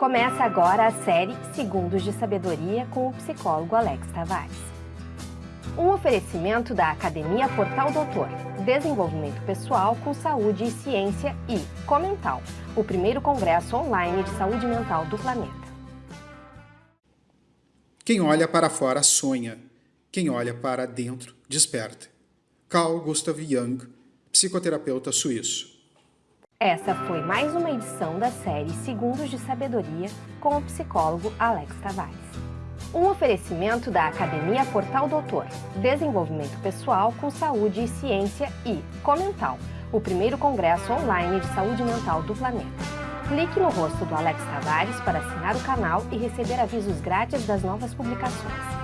Começa agora a série Segundos de Sabedoria com o psicólogo Alex Tavares. Um oferecimento da Academia Portal Doutor, Desenvolvimento Pessoal com Saúde e Ciência e Comental, o primeiro congresso online de saúde mental do planeta. Quem olha para fora sonha, quem olha para dentro desperta. Carl Gustav Jung, psicoterapeuta suíço. Essa foi mais uma edição da série Segundos de Sabedoria com o psicólogo Alex Tavares. Um oferecimento da Academia Portal Doutor, Desenvolvimento Pessoal com Saúde e Ciência e Comental, o primeiro congresso online de saúde mental do planeta. Clique no rosto do Alex Tavares para assinar o canal e receber avisos grátis das novas publicações.